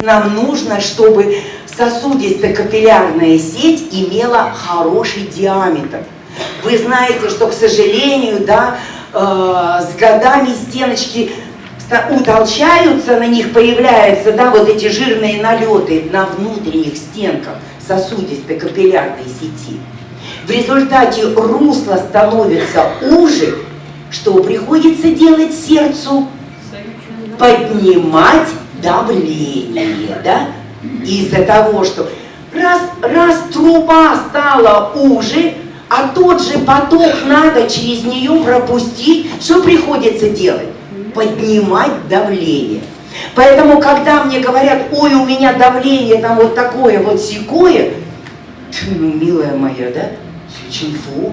Нам нужно, чтобы сосудисто-капиллярная сеть имела хороший диаметр. Вы знаете, что, к сожалению, да, э, с годами стеночки утолщаются, на них появляются да, вот эти жирные налеты на внутренних стенках сосудисто-капиллярной сети. В результате русло становится уже, что приходится делать сердцу? Поднимать давление, да? Из-за того, что раз, раз труба стала уже, а тот же поток надо через нее пропустить, что приходится делать? Поднимать давление. Поэтому, когда мне говорят, ой, у меня давление там вот такое, вот секое, ну, милая моя, да, Сючинфу.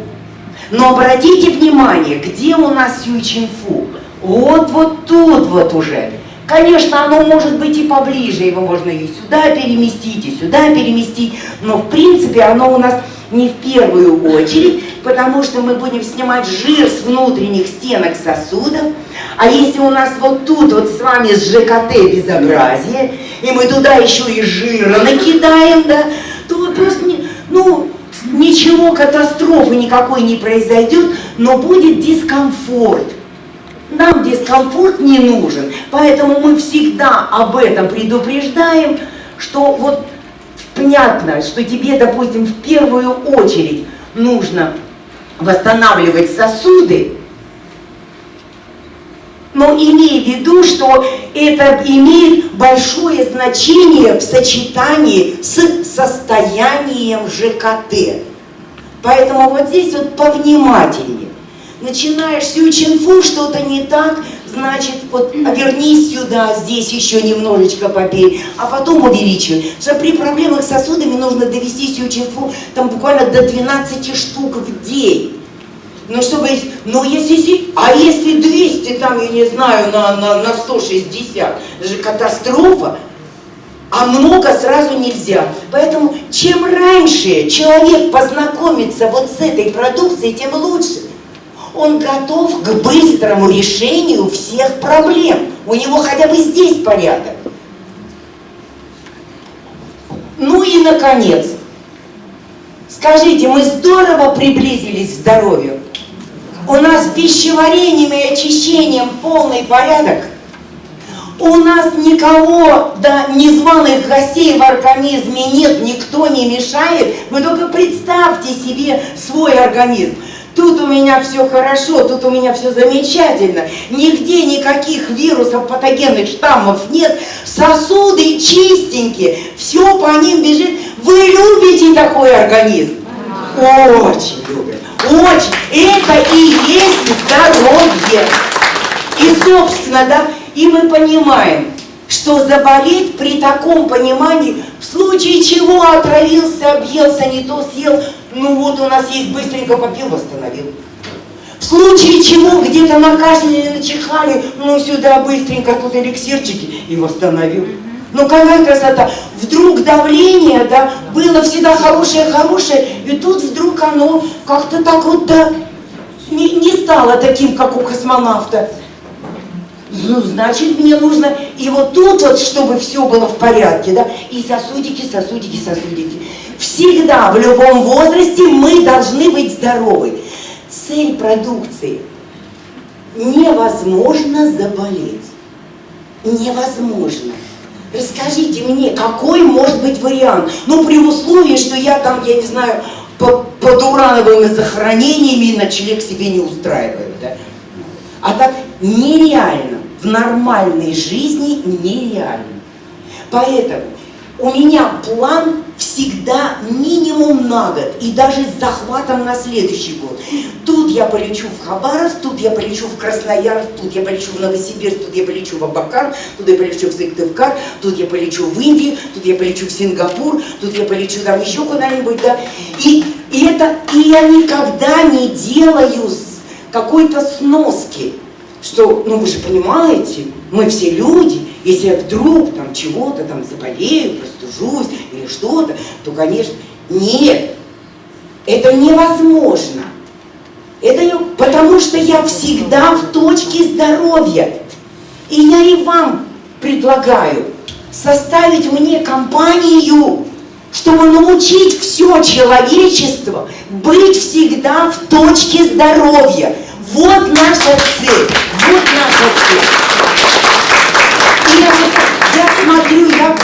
Но обратите внимание, где у нас Сючинфу? Вот, вот тут вот уже. Конечно, оно может быть и поближе, его можно и сюда переместить, и сюда переместить, но в принципе оно у нас не в первую очередь, потому что мы будем снимать жир с внутренних стенок сосудов, а если у нас вот тут вот с вами с ЖКТ безобразие, и мы туда еще и жира накидаем, да, то просто, не, ну, ничего, катастрофы никакой не произойдет, но будет дискомфорт. Нам дискомфорт не нужен, поэтому мы всегда об этом предупреждаем, что вот понятно, что тебе, допустим, в первую очередь нужно восстанавливать сосуды, но имей в виду, что это имеет большое значение в сочетании с состоянием ЖКТ. Поэтому вот здесь вот повнимательнее начинаешь сючинфу, что-то не так, значит, вот а вернись сюда, здесь еще немножечко побей, а потом увеличивай. Что при проблемах с сосудами нужно довести сючинфу там буквально до 12 штук в день. Ну, чтобы, ну, если, а если 200, там, я не знаю, на, на, на 160, это же катастрофа, а много сразу нельзя. Поэтому чем раньше человек познакомится вот с этой продукцией, тем лучше он готов к быстрому решению всех проблем. У него хотя бы здесь порядок. Ну и, наконец, скажите, мы здорово приблизились к здоровью? У нас пищеварением и очищением полный порядок? У нас никого, да, незваных гостей в организме нет, никто не мешает. Вы только представьте себе свой организм. Тут у меня все хорошо, тут у меня все замечательно. Нигде никаких вирусов, патогенных штаммов нет. Сосуды чистенькие, все по ним бежит. Вы любите такой организм? Очень любят. Очень. Это и есть здоровье. И, собственно, да, и мы понимаем, что заболеть при таком понимании, в случае чего отравился, объелся, не то съел, ну вот у нас есть быстренько попил, восстановил. В случае чего где-то накашляли, начихали, ну сюда быстренько тут эликсирчики и восстановил. Ну какая красота! Вдруг давление, да, было всегда хорошее-хорошее, и тут вдруг оно как-то так вот, да, не, не стало таким, как у космонавта. Ну, значит, мне нужно и вот тут вот, чтобы все было в порядке, да, и сосудики, сосудики, сосудики. Всегда, в любом возрасте мы должны быть здоровы. Цель продукции – невозможно заболеть. Невозможно. Расскажите мне, какой может быть вариант? Ну, при условии, что я там, я не знаю, по, под урановыми захоронениями ночлег себе не устраиваю. Да? А так нереально. В нормальной жизни нереально. Поэтому у меня план всегда минимум на год, и даже с захватом на следующий год. Тут я полечу в Хабаровск, тут я полечу в Красноярск, тут я полечу в Новосибирск, тут я полечу в Абакан, тут я полечу в Сыктывкар, тут я полечу в Индию, тут я полечу в Сингапур, тут я полечу там еще куда-нибудь, да. И, и это, и я никогда не делаю какой-то сноски, что, ну вы же понимаете, мы все люди, если я вдруг там чего-то там заболею, простужусь или что-то, то, конечно, нет, это невозможно. Это не, потому что я всегда в точке здоровья. И я и вам предлагаю, составить мне компанию, чтобы научить все человечество быть всегда в точке здоровья. Вот наша цель, вот наша цель. И я, я смотрю, я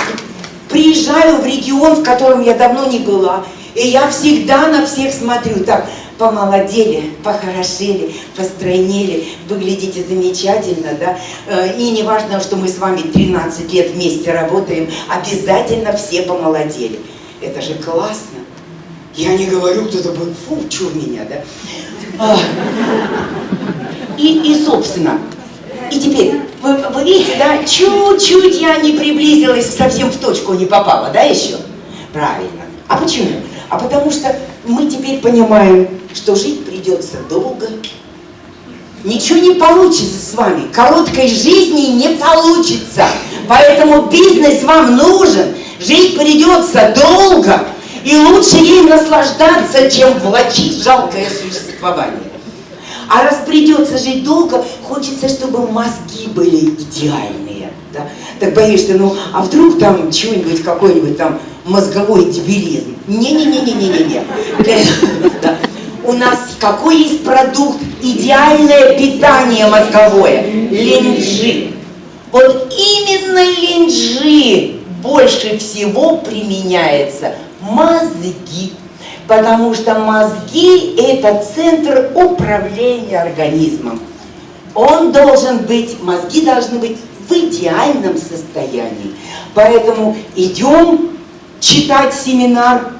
приезжаю в регион, в котором я давно не была, и я всегда на всех смотрю так, помолодели, похорошели, постройнели, выглядите замечательно, да, э, и не важно, что мы с вами 13 лет вместе работаем, обязательно все помолодели. Это же классно. Я не говорю, кто-то будет, фу, чур меня, да. А. И, и, собственно, и теперь, вы, вы видите, да, чуть-чуть я не приблизилась, совсем в точку не попала, да, еще? Правильно. А почему? А потому что мы теперь понимаем, что жить придется долго. Ничего не получится с вами. Короткой жизни не получится. Поэтому бизнес вам нужен. Жить придется долго. И лучше ей наслаждаться, чем влачить жалкое существование. А раз придется жить долго, хочется, чтобы мозги были идеальные. Да? Так боишься, ну, а вдруг там чего-нибудь, какой-нибудь там мозговой дебилизм. Не-не-не-не-не-не-не. У нас какой есть продукт? Идеальное питание мозговое. Линджи. Вот именно линджи больше всего применяется мозги. Потому что мозги – это центр управления организмом. Он должен быть, мозги должны быть в идеальном состоянии. Поэтому идем читать семинар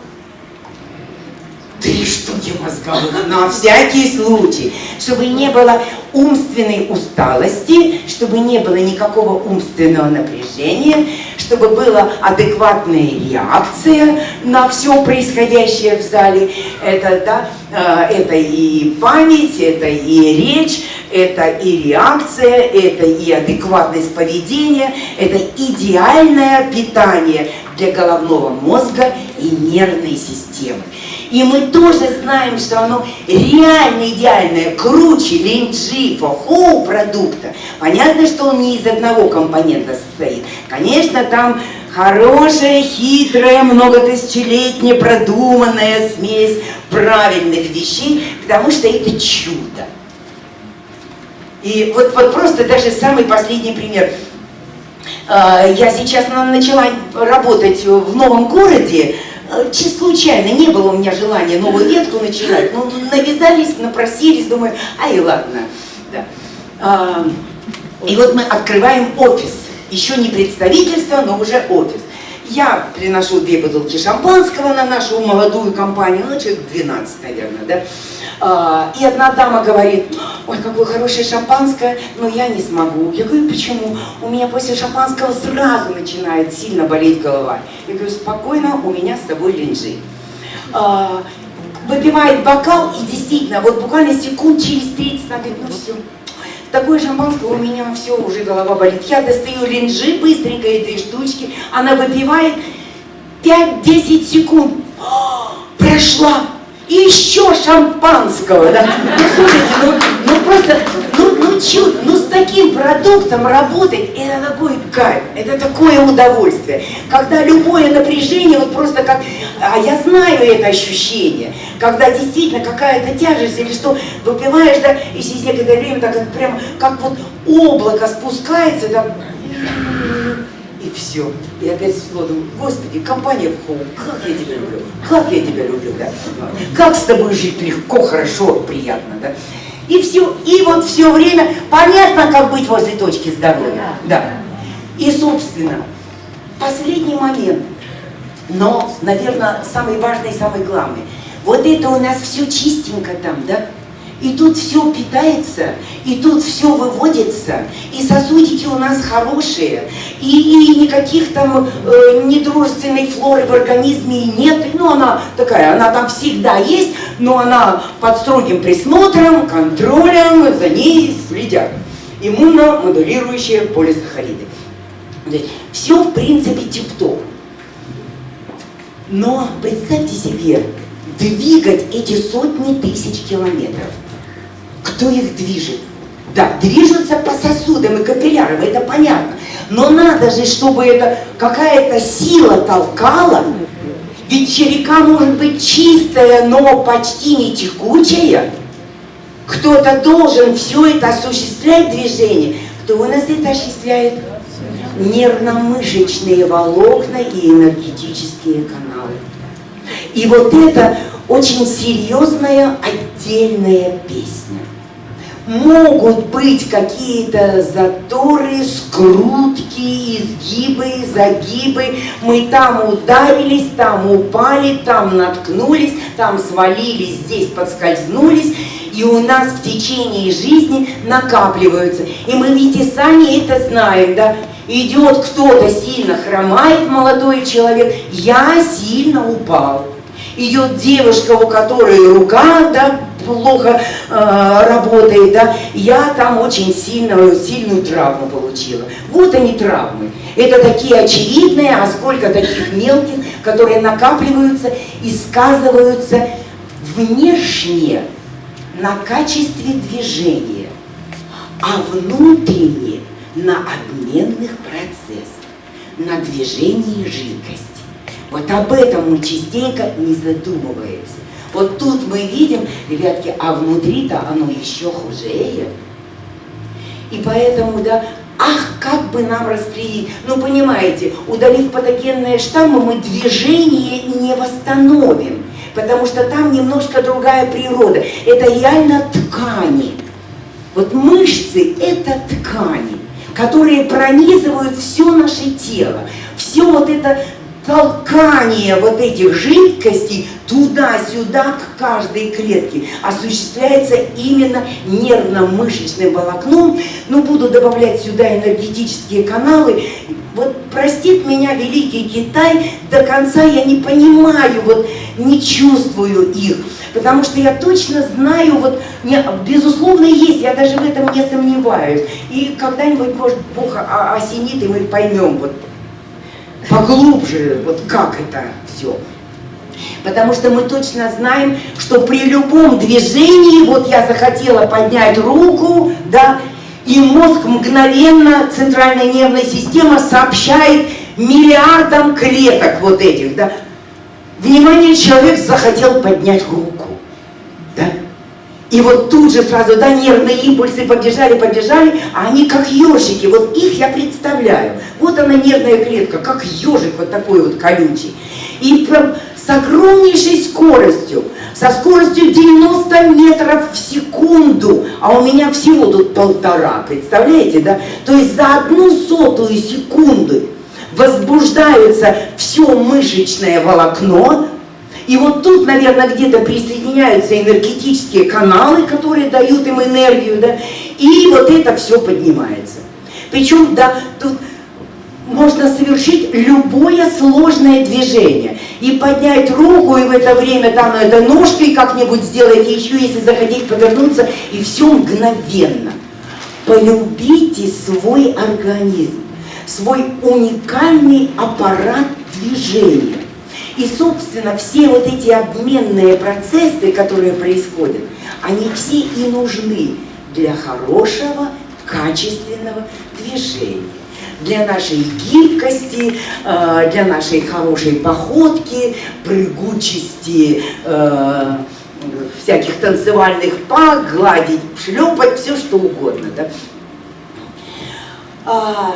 три штуки мозговых на всякий случай, чтобы не было умственной усталости, чтобы не было никакого умственного напряжения, чтобы была адекватная реакция на все происходящее в зале. Это, да, э, это и память, это и речь, это и реакция, это и адекватность поведения, это идеальное питание для головного мозга и нервной системы. И мы тоже знаем, что оно реально идеальное, круче линджи, фохоу продукта. Понятно, что он не из одного компонента состоит. Конечно, там хорошая, хитрая, многотысячелетняя, продуманная смесь правильных вещей, потому что это чудо. И вот, вот просто даже самый последний пример. А, я сейчас начала работать в новом городе, чисто случайно, не было у меня желания новую ветку начинать, но навязались, напросились, думаю, ай, ладно. Да. А, и вот мы открываем офис, еще не представительство, но уже офис. Я приношу две бутылки шампанского на нашу молодую компанию, ну, человек 12, наверное, да. А, и одна дама говорит, ой, какое хорошее шампанское, но я не смогу. Я говорю, почему? У меня после шампанского сразу начинает сильно болеть голова. Я говорю, спокойно, у меня с тобой линжи. А, выпивает бокал, и действительно, вот буквально секунд через 30 она говорит, ну все, такое шампанское, у меня все, уже голова болит. Я достаю линжи, быстренько этой штучки, она выпивает, 5-10 секунд, прошла, и еще шампанского, да. Ну, слушайте, ну, ну просто, ну, ну чудо, ну с таким продуктом работать, это такой кайф, это такое удовольствие. Когда любое напряжение, вот просто как, а я знаю это ощущение, когда действительно какая-то тяжесть или что, выпиваешь, да, и через некоторое время так как прямо, как вот облако спускается, да, и все. И опять снова думаю, Господи, компания в хоу, как я тебя люблю, как я тебя люблю, да? Как с тобой жить легко, хорошо, приятно, да? И все, и вот все время понятно, как быть возле точки здоровья. Да. И, собственно, последний момент, но, наверное, самый важный и самый главный. Вот это у нас все чистенько там, да? И тут все питается, и тут все выводится, и сосудики у нас хорошие, и, и никаких там э, недружественной флоры в организме нет. Ну, она такая, она там всегда есть, но она под строгим присмотром, контролем, за ней следят. Иммуномодулирующие полисахариды. Все, в принципе, тип-топ. Но представьте себе, двигать эти сотни тысяч километров – кто их движет? Да, движутся по сосудам и капиллярам, это понятно. Но надо же, чтобы это какая-то сила толкала. Ведь река может быть чистая, но почти не текучая. Кто-то должен все это осуществлять движение. Кто у нас это осуществляет? Нервно-мышечные волокна и энергетические каналы. И вот это очень серьезная отдельная песня могут быть какие-то заторы, скрутки, изгибы, загибы. Мы там ударились, там упали, там наткнулись, там свалились, здесь подскользнулись. И у нас в течение жизни накапливаются. И мы ведь и сами это знаем, да? Идет кто-то сильно хромает, молодой человек, я сильно упал. Идет девушка, у которой рука, да, плохо э, работает, да, я там очень сильную, сильную травму получила. Вот они травмы. Это такие очевидные, а сколько таких мелких, которые накапливаются и сказываются внешне на качестве движения, а внутренне на обменных процессах, на движении жидкости. Вот об этом мы частенько не задумываемся. Вот тут мы видим, ребятки, а внутри-то оно еще хуже. И поэтому, да, ах, как бы нам распределить. Ну, понимаете, удалив патогенные штаммы, мы движение не восстановим, потому что там немножко другая природа. Это реально ткани. Вот мышцы – это ткани, которые пронизывают все наше тело. Все вот это толкание вот этих жидкостей туда-сюда к каждой клетке осуществляется именно нервно-мышечным волокном. Ну, буду добавлять сюда энергетические каналы. Вот простит меня великий Китай, до конца я не понимаю, вот не чувствую их. Потому что я точно знаю, вот, безусловно, есть, я даже в этом не сомневаюсь. И когда-нибудь, может, Бог осенит, и мы поймем, вот, поглубже, вот как это все. Потому что мы точно знаем, что при любом движении, вот я захотела поднять руку, да, и мозг мгновенно, центральная нервная система сообщает миллиардам клеток вот этих, да. Внимание, человек захотел поднять руку, да. И вот тут же сразу, да, нервные импульсы побежали, побежали, а они как ежики, вот их я представляю. Вот она нервная клетка, как ежик вот такой вот колючий. И прям с огромнейшей скоростью, со скоростью 90 метров в секунду, а у меня всего тут полтора, представляете, да? То есть за одну сотую секунды возбуждается все мышечное волокно, и вот тут, наверное, где-то присоединяются энергетические каналы, которые дают им энергию, да, и вот это все поднимается. Причем, да, тут можно совершить любое сложное движение. И поднять руку, и в это время там это ножкой как-нибудь сделать, еще если захотеть повернуться, и все мгновенно. Полюбите свой организм, свой уникальный аппарат движения. И, собственно, все вот эти обменные процессы, которые происходят, они все и нужны для хорошего, качественного движения для нашей гибкости, э, для нашей хорошей походки, прыгучести, э, всяких танцевальных пак, гладить, шлепать, все что угодно. Да? А,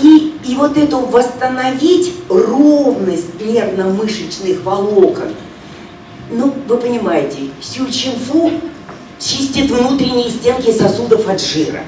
и, и вот эту восстановить ровность нервно-мышечных волокон, ну, вы понимаете, сюльчинфу чистит внутренние стенки сосудов от жира.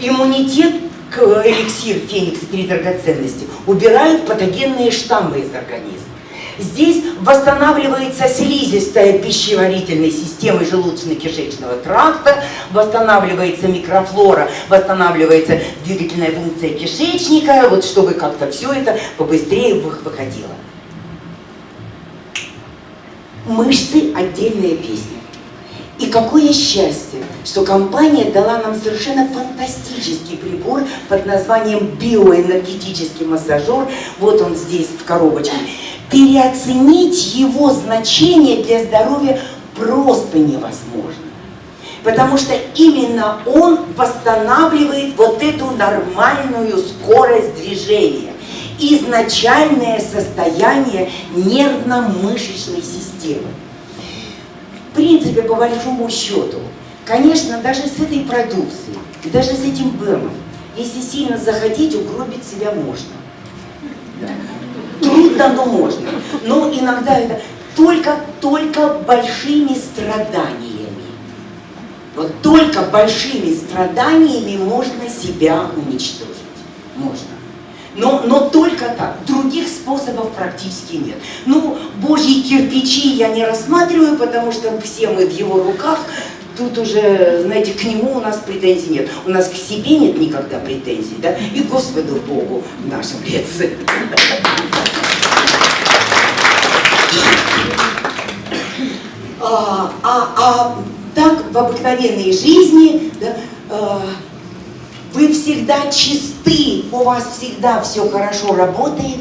Иммунитет к эликсир феникс три драгоценности убирает патогенные штаммы из организма. Здесь восстанавливается слизистая пищеварительной системы желудочно-кишечного тракта, восстанавливается микрофлора, восстанавливается двигательная функция кишечника, вот чтобы как-то все это побыстрее выходило. Мышцы – отдельная песня. И какое счастье, что компания дала нам совершенно фантастический прибор под названием биоэнергетический массажер. Вот он здесь в коробочке переоценить его значение для здоровья просто невозможно. Потому что именно он восстанавливает вот эту нормальную скорость движения, изначальное состояние нервно-мышечной системы. В принципе, по большому счету, конечно, даже с этой продукцией, даже с этим БЭМом, если сильно захотеть, угробить себя можно. Трудно, но можно. Но иногда это только, только большими страданиями. Вот только большими страданиями можно себя уничтожить. Можно. Но, но только так. Других способов практически нет. Ну, божьи кирпичи я не рассматриваю, потому что все мы в его руках. Тут уже, знаете, к нему у нас претензий нет. У нас к себе нет никогда претензий, да? И Господу Богу в нашем А, а, а так в обыкновенной жизни да, э, вы всегда чисты, у вас всегда все хорошо работает,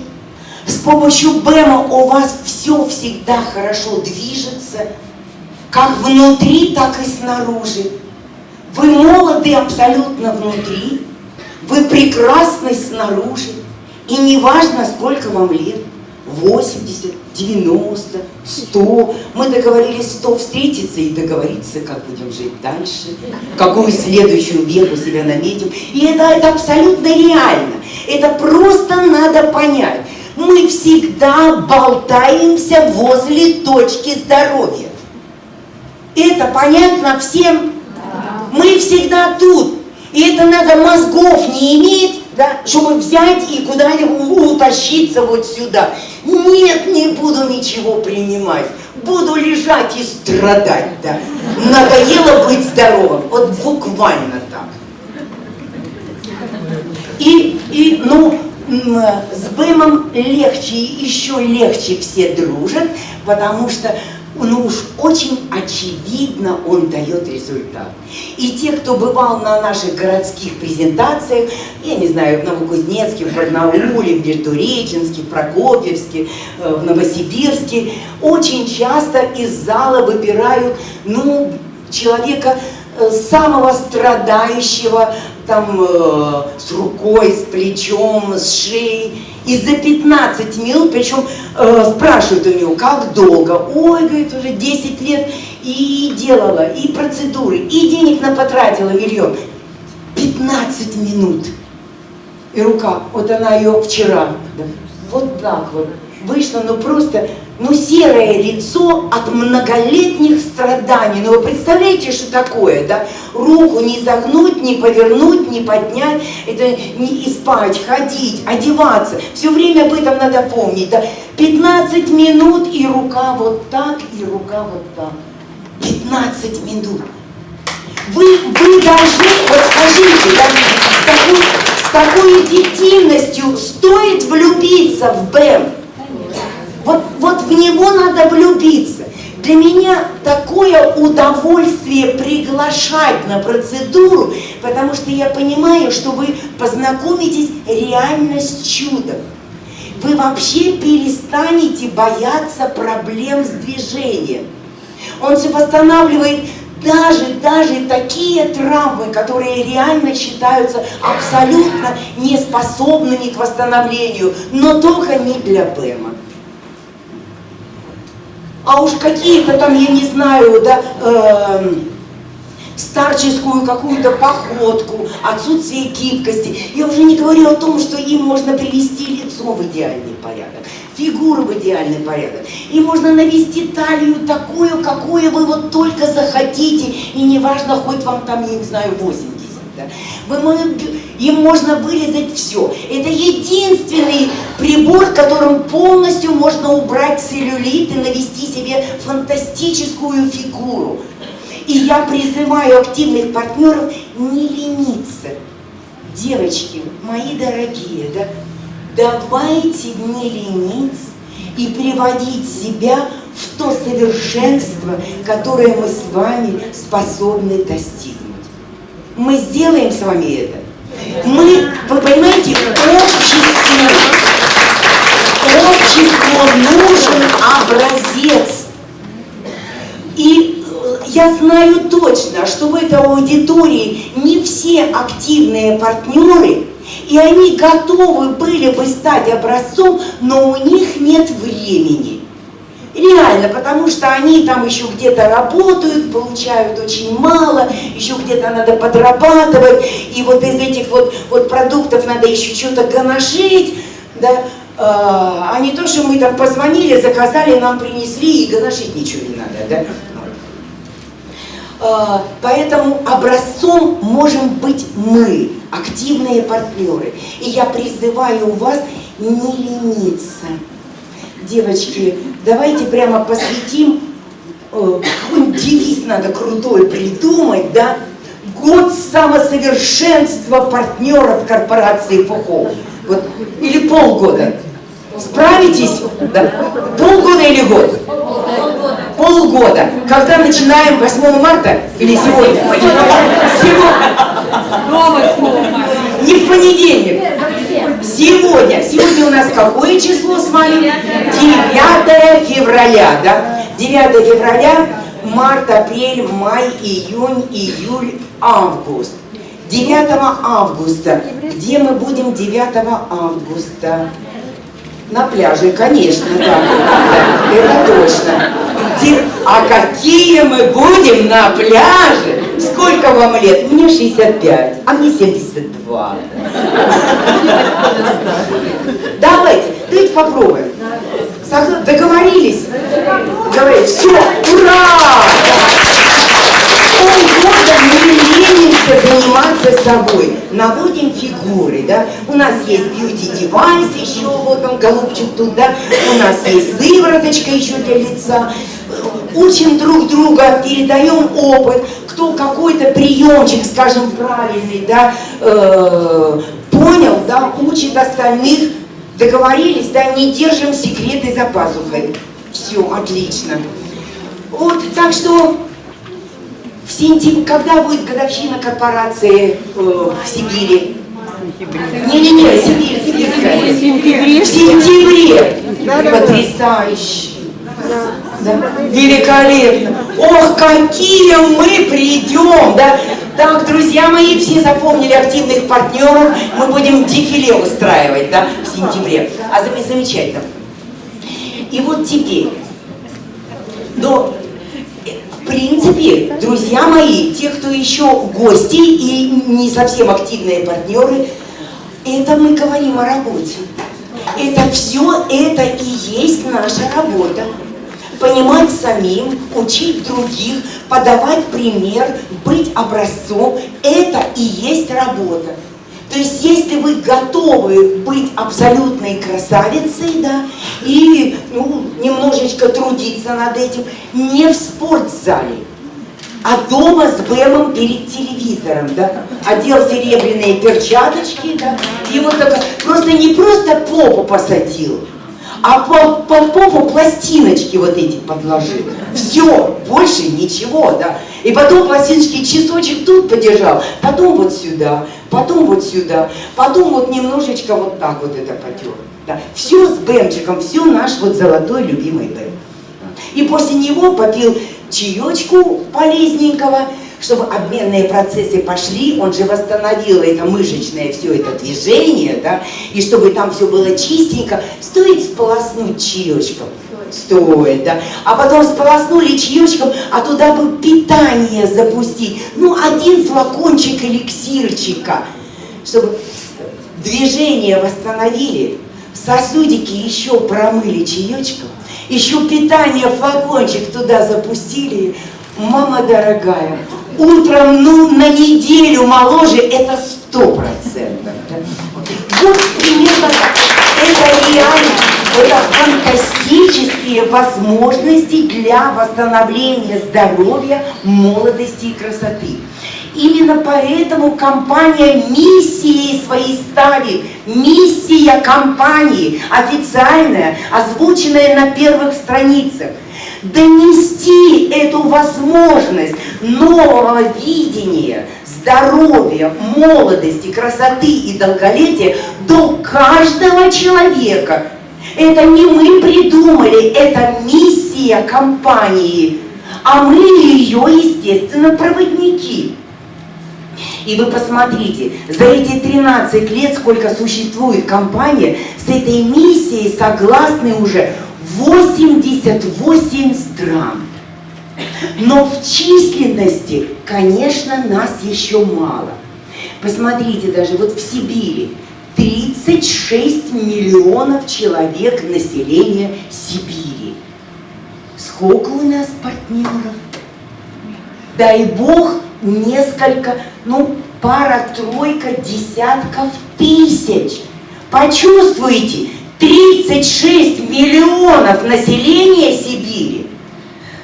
с помощью БЭМа у вас все всегда хорошо движется, как внутри, так и снаружи. Вы молоды абсолютно внутри, вы прекрасны снаружи, и неважно, сколько вам лет. 80, 90, 100. Мы договорились 100 встретиться и договориться, как будем жить дальше, какую следующую веку себя наметим. И это, это абсолютно реально. Это просто надо понять. Мы всегда болтаемся возле точки здоровья. Это понятно всем? Мы всегда тут. И это надо мозгов не иметь, да, чтобы взять и куда-нибудь утащиться вот сюда. Нет, не буду ничего принимать. Буду лежать и страдать, да. Надоело быть здоровым. Вот буквально так. И, и ну, с Бэмом легче, еще легче все дружат, потому что ну уж очень очевидно он дает результат. И те, кто бывал на наших городских презентациях, я не знаю, в Новокузнецке, в Барнауле, в Междуреченске, в Прокопьевске, э, в Новосибирске, очень часто из зала выбирают, ну, человека э, самого страдающего, там, э, с рукой, с плечом, с шеей, и за 15 минут, причем э, спрашивают у него, как долго? Ой, говорит, уже 10 лет и делала, и процедуры, и денег на потратила миллион. 15 минут. И рука, вот она ее вчера, вот так вот вышла, ну просто ну, серое лицо от многолетних страданий. Ну, вы представляете, что такое, да? Руку не загнуть, не повернуть, не поднять, это не и спать, ходить, одеваться. Все время об этом надо помнить, да? 15 минут, и рука вот так, и рука вот так. 15 минут. Вы, вы должны, вот скажите, да, с такой, с такой эффективностью стоит влюбиться в БЭМ? Вот, вот в него надо влюбиться. Для меня такое удовольствие приглашать на процедуру, потому что я понимаю, что вы познакомитесь реально с чудом. Вы вообще перестанете бояться проблем с движением. Он же восстанавливает даже, даже такие травмы, которые реально считаются абсолютно неспособными к восстановлению, но только не для БЭМа а уж какие-то там, я не знаю, да, э, старческую какую-то походку, отсутствие гибкости. Я уже не говорю о том, что им можно привести лицо в идеальный порядок, фигуру в идеальный порядок. И можно навести талию такую, какую вы вот только захотите, и неважно, хоть вам там, я не знаю, 80. Да. Вы, им можно вырезать все. Это единственный прибор, которым полностью можно убрать целлюлит и навести себе фантастическую фигуру. И я призываю активных партнеров не лениться. Девочки, мои дорогие, да, давайте не лениться и приводить себя в то совершенство, которое мы с вами способны достигнуть. Мы сделаем с вами это. Мы, вы понимаете, обществу, обществу нужен образец. И э, я знаю точно, что в этой аудитории не все активные партнеры, и они готовы были бы стать образцом, но у них нет времени. Реально, потому что они там еще где-то работают, получают очень мало, еще где-то надо подрабатывать, и вот из этих вот, вот продуктов надо еще что-то гоношить, да, а, а не то, что мы там позвонили, заказали, нам принесли, и гоношить ничего не надо, да. А, поэтому образцом можем быть мы, активные партнеры. И я призываю вас не лениться. Девочки, давайте прямо посвятим, э, какой-нибудь девиз надо крутой придумать, да? Год самосовершенства партнеров корпорации ФОХО. Вот, или полгода. Справитесь? Да. Полгода или год? Полгода. Когда начинаем 8 марта или сегодня? Сегодня. Не в понедельник. Сегодня. Сегодня у нас какое число с вами? 9 февраля, да? 9 февраля, март, апрель, май, июнь, июль, август. 9 августа. Где мы будем 9 августа? На пляже, конечно, да. Это точно. А какие мы будем на пляже? Сколько вам лет? Мне 65, а мне 72. Давайте, давайте попробуем. Договорились? Говорит, все, ура! полгода мы ленимся заниматься собой, наводим фигуры, да, у нас есть бьюти-девайс еще, вот он, голубчик тут, да, у нас есть сывороточка еще для лица, учим друг друга, передаем опыт, кто какой-то приемчик, скажем, правильный, да, э, понял, да, учит остальных, договорились, да, не держим секреты за пазухой. Все, отлично. Вот, так что в сентябре, когда будет годовщина корпорации э, в Сибири? Не-не-не, Сибирь, Сибирская. В сентябре. В сентябре. Потрясающе. Да. Великолепно. Ох, какие мы придем, да? Так, друзья мои, все запомнили активных партнеров. Мы будем дефиле устраивать, да, в сентябре. А замечательно. И вот теперь, до в принципе, друзья мои, те, кто еще гости и не совсем активные партнеры, это мы говорим о работе. Это все, это и есть наша работа. Понимать самим, учить других, подавать пример, быть образцом, это и есть работа. То есть, если вы готовы быть абсолютной красавицей, да, и ну, немножечко трудиться над этим, не в спортзале, а дома с БМом перед телевизором, да, одел серебряные перчаточки, да, и вот так, просто не просто попу посадил, а по, по попу пластиночки вот эти подложил. Все, больше ничего, да. И потом пластиночки часочек тут подержал, потом вот сюда, потом вот сюда, потом вот немножечко вот так вот это потер. Да. Все с бэмчиком, все наш вот золотой любимый бэм. И после него попил чаечку полезненького, чтобы обменные процессы пошли, он же восстановил это мышечное все это движение, да, и чтобы там все было чистенько, стоит сполоснуть чаечком. Стоит, да. А потом сполоснули чаечком, а туда бы питание запустить. Ну, один флакончик эликсирчика, чтобы движение восстановили, сосудики еще промыли чаечком, еще питание флакончик туда запустили. Мама дорогая, утром, ну, на неделю моложе, это сто процентов. Вот примерно это реально, это фантастические возможности для восстановления здоровья, молодости и красоты. Именно поэтому компания миссией своей ставит, миссия компании, официальная, озвученная на первых страницах – донести эту возможность нового видения, здоровья, молодости, красоты и долголетия до каждого человека. Это не мы придумали, это миссия компании. а мы ее, естественно, проводники. И вы посмотрите, за эти 13 лет, сколько существует компания, с этой миссией согласны уже 88 стран. Но в численности, конечно, нас еще мало. Посмотрите, даже вот в Сибири 36 миллионов человек населения Сибири. Сколько у нас партнеров? Дай Бог, несколько, ну, пара-тройка десятков тысяч. Почувствуйте, 36 миллионов населения Сибири.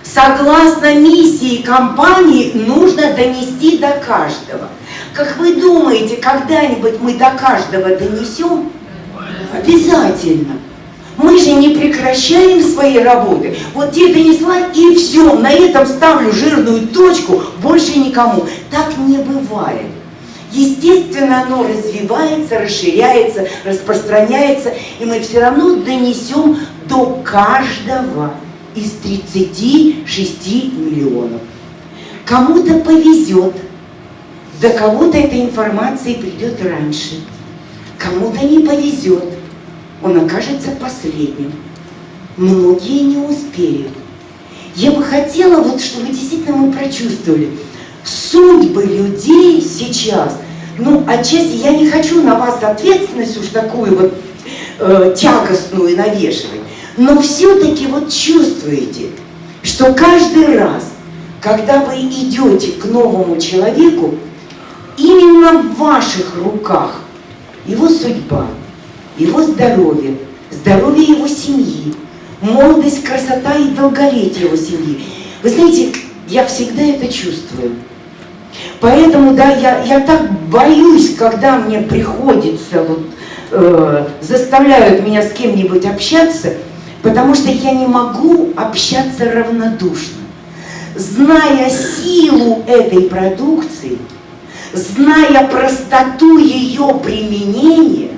Согласно миссии компании, нужно донести до каждого. Как вы думаете, когда-нибудь мы до каждого донесем? Обязательно. Мы же не прекращаем свои работы. Вот тебе донесла и все, на этом ставлю жирную точку, больше никому. Так не бывает. Естественно, оно развивается, расширяется, распространяется, и мы все равно донесем до каждого из 36 миллионов. Кому-то повезет, до кого-то эта информация придет раньше, кому-то не повезет, он окажется последним. Многие не успеют. Я бы хотела, вот, чтобы действительно мы прочувствовали судьбы людей сейчас. Ну, отчасти я не хочу на вас ответственность уж такую вот э, тягостную навешивать, но все-таки вот чувствуете, что каждый раз, когда вы идете к новому человеку, именно в ваших руках его судьба, его здоровье, здоровье его семьи, молодость, красота и долголетие его семьи. Вы знаете, я всегда это чувствую. Поэтому, да, я, я так боюсь, когда мне приходится, вот, э, заставляют меня с кем-нибудь общаться, потому что я не могу общаться равнодушно. Зная силу этой продукции, зная простоту ее применения,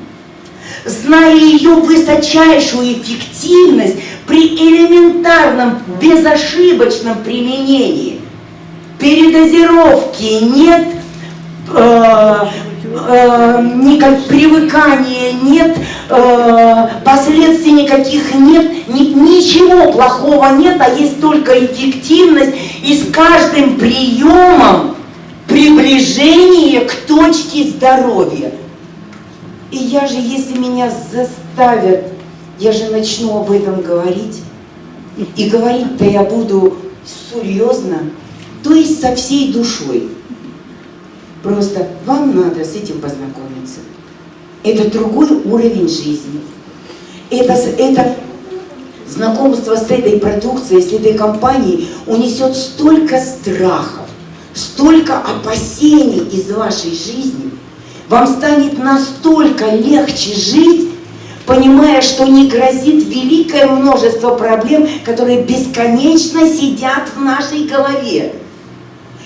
зная ее высочайшую эффективность при элементарном, безошибочном применении, передозировки нет, э, э, никак, привыкания нет, э, последствий никаких нет, ни, ничего плохого нет, а есть только эффективность, и с каждым приемом приближение к точке здоровья. И я же, если меня заставят, я же начну об этом говорить. И говорить-то я буду серьезно, то есть со всей душой. Просто вам надо с этим познакомиться. Это другой уровень жизни. Это, это знакомство с этой продукцией, с этой компанией унесет столько страхов, столько опасений из вашей жизни, вам станет настолько легче жить, понимая, что не грозит великое множество проблем, которые бесконечно сидят в нашей голове.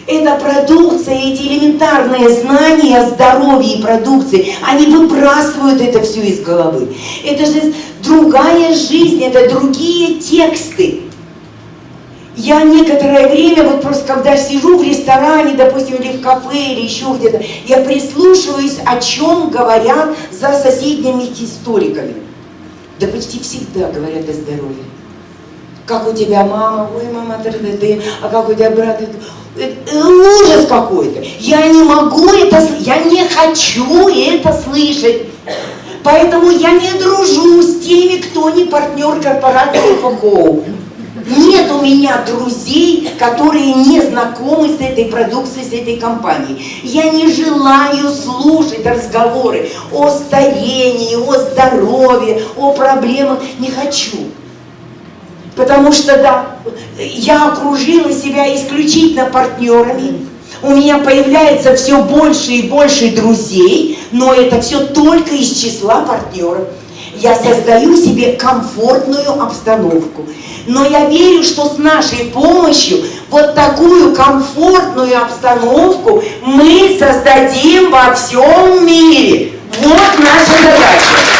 Эта продукция, эти элементарные знания о здоровье и продукции, они выбрасывают это все из головы. Это же другая жизнь, это другие тексты. Я некоторое время, вот просто когда сижу в ресторане, допустим, или в кафе, или еще где-то, я прислушиваюсь, о чем говорят за соседними историками. Да почти всегда говорят о здоровье. Как у тебя мама, ой, мама, ты, ты, ты, а как у тебя брат, это, это ужас какой-то. Я не могу это, я не хочу это слышать. Поэтому я не дружу с теми, кто не партнер корпорации ФХО. Нет у меня друзей, которые не знакомы с этой продукцией, с этой компанией. Я не желаю слушать разговоры о старении, о здоровье, о проблемах. Не хочу. Потому что, да, я окружила себя исключительно партнерами. У меня появляется все больше и больше друзей, но это все только из числа партнеров я создаю себе комфортную обстановку. Но я верю, что с нашей помощью вот такую комфортную обстановку мы создадим во всем мире. Вот наша задача.